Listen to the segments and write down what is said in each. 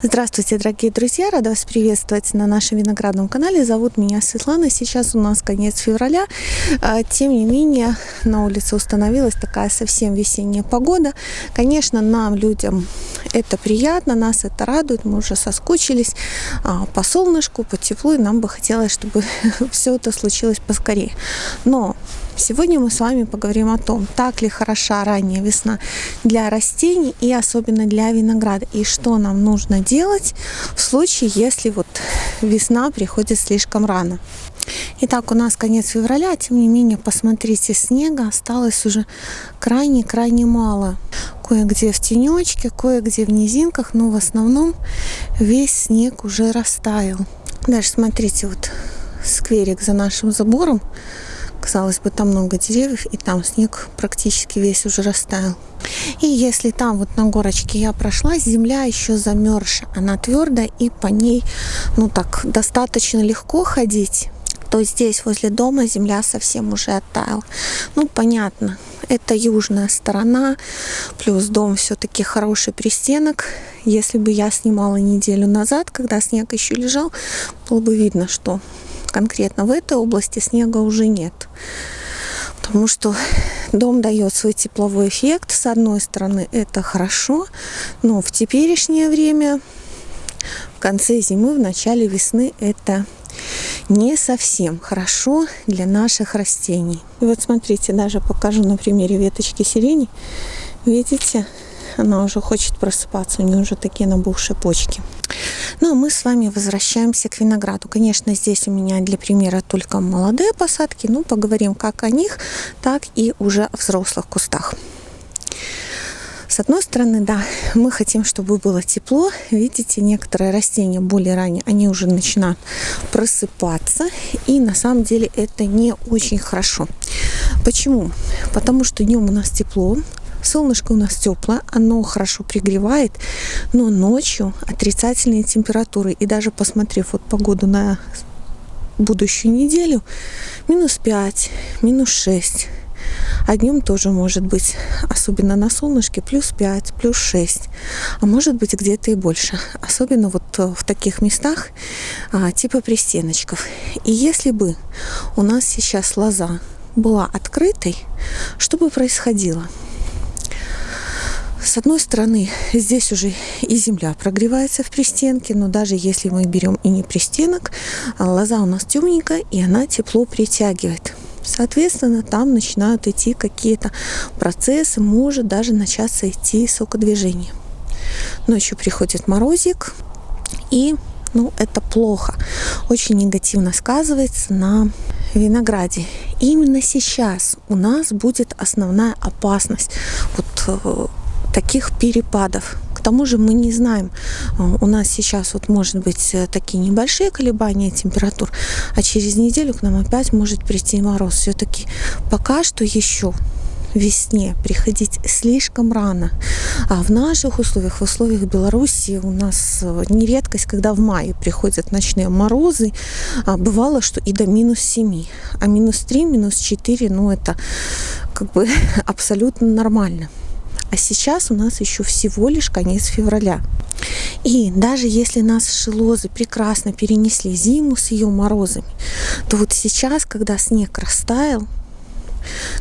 Здравствуйте, дорогие друзья! Рада вас приветствовать на нашем виноградном канале. Зовут меня Светлана. Сейчас у нас конец февраля. А, тем не менее, на улице установилась такая совсем весенняя погода. Конечно, нам, людям, это приятно, нас это радует. Мы уже соскучились а, по солнышку, по теплу, и нам бы хотелось, чтобы все это случилось поскорее. Но Сегодня мы с вами поговорим о том, так ли хороша ранняя весна для растений и особенно для винограда, и что нам нужно делать в случае, если вот весна приходит слишком рано. Итак, у нас конец февраля, тем не менее, посмотрите, снега осталось уже крайне-крайне мало. Кое-где в тенечке, кое-где в низинках, но в основном весь снег уже растаял. Даже смотрите, вот скверик за нашим забором Казалось бы, там много деревьев, и там снег практически весь уже растаял. И если там вот на горочке я прошла, земля еще замерзшая, она твердая, и по ней, ну так, достаточно легко ходить то здесь возле дома земля совсем уже оттаяла. Ну, понятно, это южная сторона, плюс дом все-таки хороший пристенок. Если бы я снимала неделю назад, когда снег еще лежал, было бы видно, что конкретно в этой области снега уже нет. Потому что дом дает свой тепловой эффект. С одной стороны, это хорошо, но в теперешнее время, в конце зимы, в начале весны, это не совсем хорошо для наших растений. И вот смотрите, даже покажу на примере веточки сирени. Видите, она уже хочет просыпаться, у нее уже такие набухшие почки. Ну а мы с вами возвращаемся к винограду. Конечно, здесь у меня для примера только молодые посадки, но поговорим как о них, так и уже о взрослых кустах. С одной стороны, да, мы хотим, чтобы было тепло. Видите, некоторые растения более ранее, они уже начинают просыпаться. И на самом деле это не очень хорошо. Почему? Потому что днем у нас тепло, Солнышко у нас теплое, оно хорошо пригревает, но ночью отрицательные температуры. И даже посмотрев вот погоду на будущую неделю, минус 5, минус 6. А днем тоже может быть, особенно на солнышке, плюс 5, плюс 6. А может быть где-то и больше. Особенно вот в таких местах а, типа пристеночков. И если бы у нас сейчас лоза была открытой, что бы происходило? С одной стороны, здесь уже и земля прогревается в пристенке, но даже если мы берем и не пристенок, а лоза у нас темненькая, и она тепло притягивает. Соответственно, там начинают идти какие-то процессы, может даже начаться идти сокодвижение. Ночью приходит морозик, и ну, это плохо. Очень негативно сказывается на винограде. именно сейчас у нас будет основная опасность. Вот э, таких перепадов. К тому же мы не знаем, э, у нас сейчас вот может быть э, такие небольшие колебания температур, а через неделю к нам опять может прийти мороз. Все-таки пока что еще весне приходить слишком рано. А в наших условиях, в условиях Беларуси у нас э, не редкость, когда в мае приходят ночные морозы. А бывало, что и до минус 7. А минус 3, минус 4, ну это как бы абсолютно нормально. А сейчас у нас еще всего лишь конец февраля. И даже если нас шелозы прекрасно перенесли зиму с ее морозами, то вот сейчас, когда снег растаял,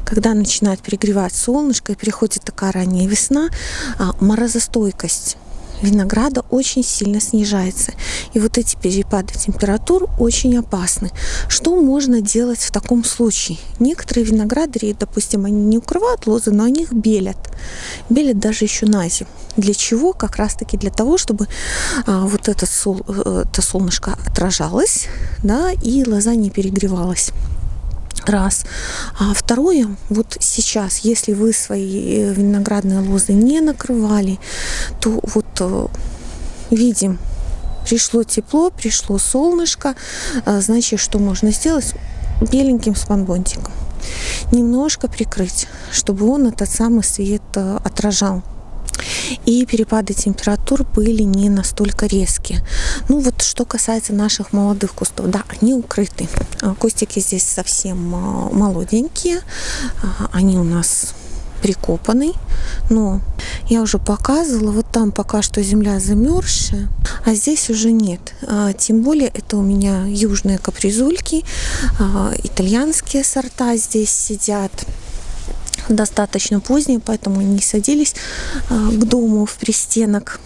когда начинает перегревать солнышко и приходит такая ранняя весна, а, морозостойкость винограда очень сильно снижается. И вот эти перепады температур очень опасны. Что можно делать в таком случае? Некоторые виноградари, допустим, они не укрывают лозы, но они их белят. Белят даже еще на зиму. Для чего? Как раз таки для того, чтобы а, вот это, сол, э, это солнышко отражалось, да, и лоза не перегревалась раз. А второе, вот сейчас, если вы свои э, виноградные лозы не накрывали, то вот э, видим, пришло тепло, пришло солнышко, а, значит, что можно сделать? Беленьким спанбонтиком. Немножко прикрыть, чтобы он этот самый свет э, отражал и перепады температур были не настолько резкие. Ну вот что касается наших молодых кустов, да, они укрыты. А, кустики здесь совсем а, молоденькие, а, они у нас прикопанный, но я уже показывала, вот там пока что земля замерзшая, а здесь уже нет. Тем более это у меня южные капризульки, итальянские сорта здесь сидят достаточно поздние, поэтому не садились а, к дому в пристенок.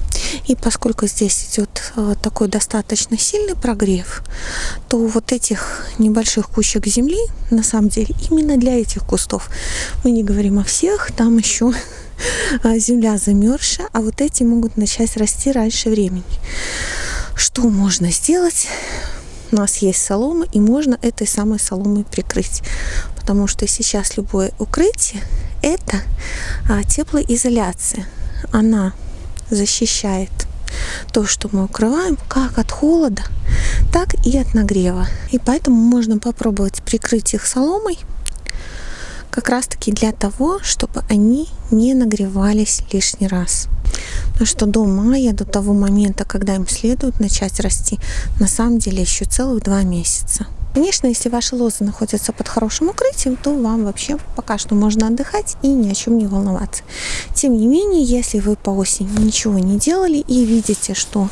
И поскольку здесь идет а, такой достаточно сильный прогрев, то вот этих небольших кучек земли, на самом деле, именно для этих кустов, мы не говорим о всех, там еще а, земля замерзшая, а вот эти могут начать расти раньше времени. Что можно сделать? У нас есть солома, и можно этой самой соломой прикрыть потому что сейчас любое укрытие это а, теплоизоляция. Она защищает то, что мы укрываем, как от холода, так и от нагрева. И поэтому можно попробовать прикрыть их соломой, как раз таки для того, чтобы они не нагревались лишний раз. Потому что до мая, до того момента, когда им следует начать расти, на самом деле еще целых два месяца. Конечно, если ваши лозы находятся под хорошим укрытием, то вам вообще пока что можно отдыхать и ни о чем не волноваться. Тем не менее, если вы по осени ничего не делали и видите, что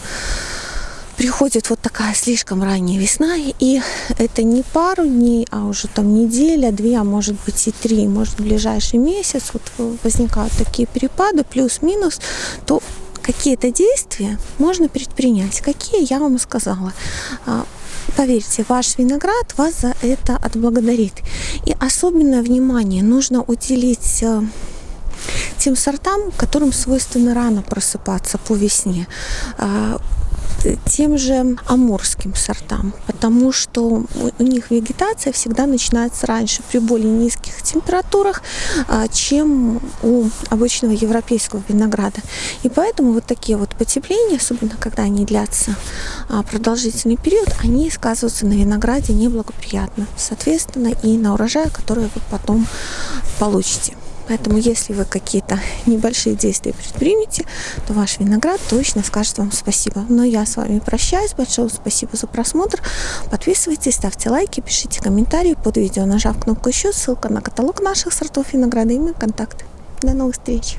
приходит вот такая слишком ранняя весна, и это не пару дней, а уже там неделя, две, а может быть и три, может в ближайший месяц вот возникают такие перепады, плюс-минус, то какие-то действия можно предпринять. Какие, я вам сказала. А, Поверьте, ваш виноград вас за это отблагодарит. И особенное внимание нужно уделить э, тем сортам, которым свойственно рано просыпаться по весне. Тем же амурским сортам, потому что у них вегетация всегда начинается раньше при более низких температурах, а, чем у обычного европейского винограда. И поэтому вот такие вот потепления, особенно когда они длятся а, продолжительный период, они сказываются на винограде неблагоприятно, соответственно, и на урожае, который вы потом получите. Поэтому, если вы какие-то небольшие действия предпримете, то ваш виноград точно скажет вам спасибо. Но я с вами прощаюсь. Большое спасибо за просмотр. Подписывайтесь, ставьте лайки, пишите комментарии под видео, нажав кнопку еще. Ссылка на каталог наших сортов винограда и мои контакты. До новых встреч!